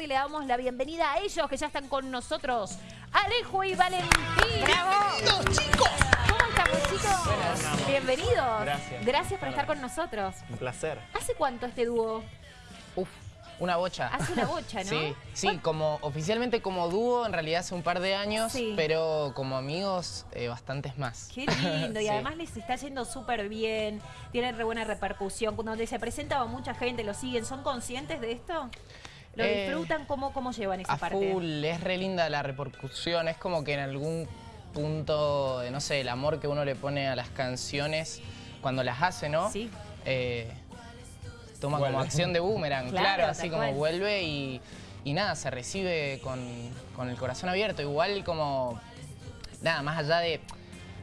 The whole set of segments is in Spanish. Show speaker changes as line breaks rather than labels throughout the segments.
Y le damos la bienvenida a ellos que ya están con nosotros, Alejo y Valentín.
¡Bravo! chicos!
¿Cómo estamos, chicos? Bienvenidos.
Gracias.
Gracias por estar con nosotros.
Un placer.
¿Hace cuánto este dúo?
Uf, una bocha.
Hace una bocha, ¿no?
Sí, sí, como oficialmente como dúo en realidad hace un par de años,
Sí.
pero como amigos eh, bastantes más.
Qué lindo, y
Sí.
además les está yendo súper bien, tienen re buena repercusión. Cuando se presenta va mucha gente, lo siguen, ¿son conscientes de esto? ¿Lo
Eh,
disfrutan? ¿Cómo, cómo llevan esa
A
parte?
full, es re linda la repercusión, es como que en algún punto, de, no sé, el amor que uno le pone a las canciones cuando las hace, ¿no?
Sí.
Eh, toma
Vuelve.
como acción de boomerang,
Claro,
así como
cual.
vuelve y, y nada, se recibe con, con el corazón abierto. Igual como, nada, más allá de,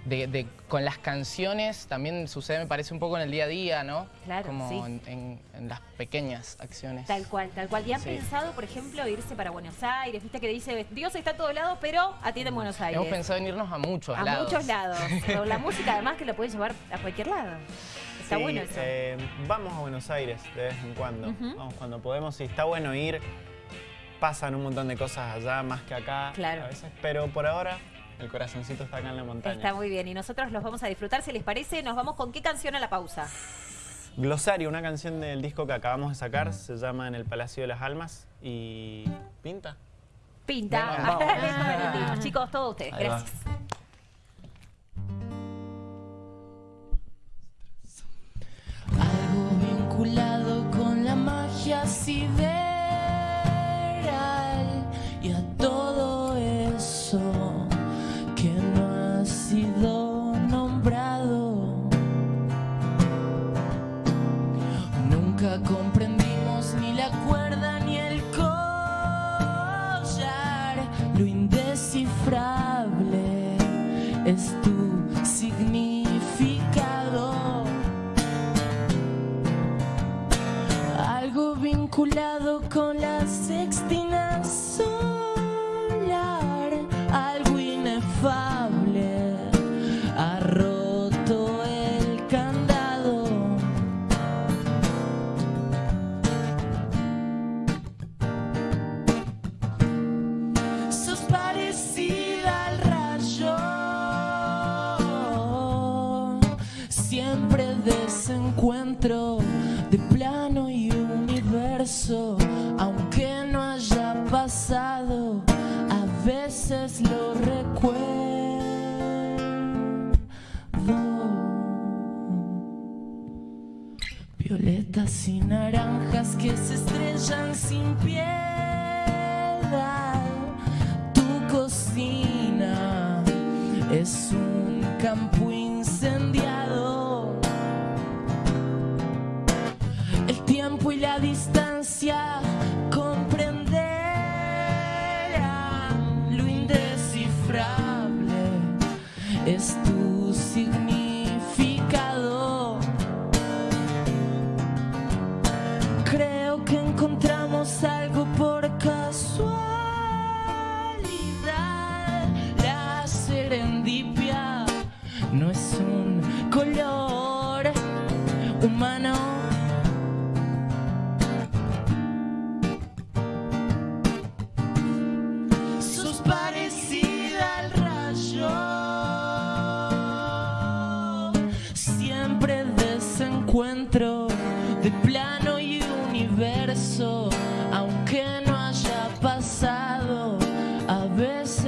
de- de- con las canciones, también sucede, me parece, un poco en el día a día, ¿no?
Claro,
Como
sí.
en, en- en las pequeñas acciones.
Tal cual, tal cual. ¿Y han
Sí.
pensado, por ejemplo, irse para Buenos Aires? Viste que dice, Dios está a todos lados, pero atiende en Buenos Aires.
Hemos pensado en irnos a muchos
a
lados.
muchos lados. Pero la música además que la puedes llevar a cualquier lado. Está
Sí,
bueno eso.
eh, vamos a Buenos Aires de vez en cuando. Vamos cuando podemos. Y está bueno ir. Pasan un montón de cosas allá, más que acá.
Claro.
A veces. Pero por ahora, el corazoncito está acá en la montaña.
Está muy bien. Y nosotros los vamos a disfrutar. Si les parece, nos vamos con qué canción a la pausa.
Glosario, una canción del disco que acabamos de sacar. Se llama En el Palacio de las Almas. Y. Pinta.
Pinta.
Venga, vamos.
Chicos, todos ustedes.
Ahí va.
Gracias.
Algo vinculado con la magia sideral es tu significado. Algo vinculado con la sextina desencuentro de plano y universo, aunque no haya pasado, a veces lo recuerdo. Violetas y naranjas que se estrellan sin piedad. Tu cocina es un no es un color humano. Sos parecida al rayo, siempre desencuentro de plano y universo, aunque no haya pasado a veces.